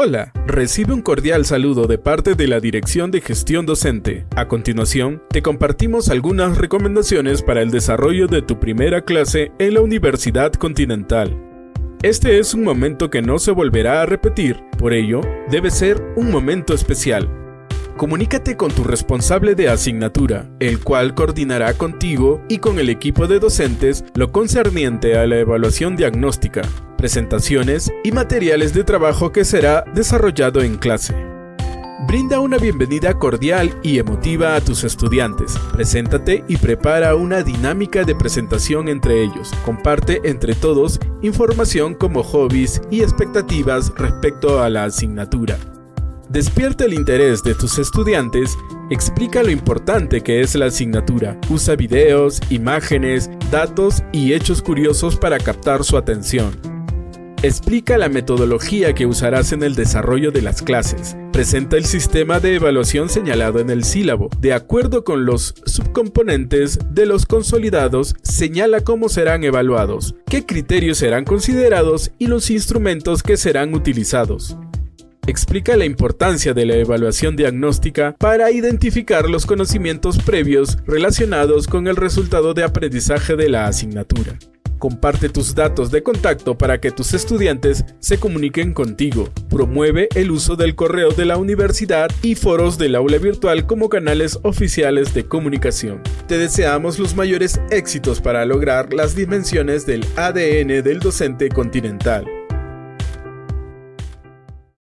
Hola, recibe un cordial saludo de parte de la Dirección de Gestión Docente. A continuación, te compartimos algunas recomendaciones para el desarrollo de tu primera clase en la Universidad Continental. Este es un momento que no se volverá a repetir, por ello, debe ser un momento especial. Comunícate con tu responsable de asignatura, el cual coordinará contigo y con el equipo de docentes lo concerniente a la evaluación diagnóstica, presentaciones y materiales de trabajo que será desarrollado en clase. Brinda una bienvenida cordial y emotiva a tus estudiantes. Preséntate y prepara una dinámica de presentación entre ellos. Comparte entre todos información como hobbies y expectativas respecto a la asignatura. Despierta el interés de tus estudiantes, explica lo importante que es la asignatura, usa videos, imágenes, datos y hechos curiosos para captar su atención. Explica la metodología que usarás en el desarrollo de las clases. Presenta el sistema de evaluación señalado en el sílabo. De acuerdo con los subcomponentes de los consolidados, señala cómo serán evaluados, qué criterios serán considerados y los instrumentos que serán utilizados explica la importancia de la evaluación diagnóstica para identificar los conocimientos previos relacionados con el resultado de aprendizaje de la asignatura. Comparte tus datos de contacto para que tus estudiantes se comuniquen contigo. Promueve el uso del correo de la universidad y foros del aula virtual como canales oficiales de comunicación. Te deseamos los mayores éxitos para lograr las dimensiones del ADN del docente continental.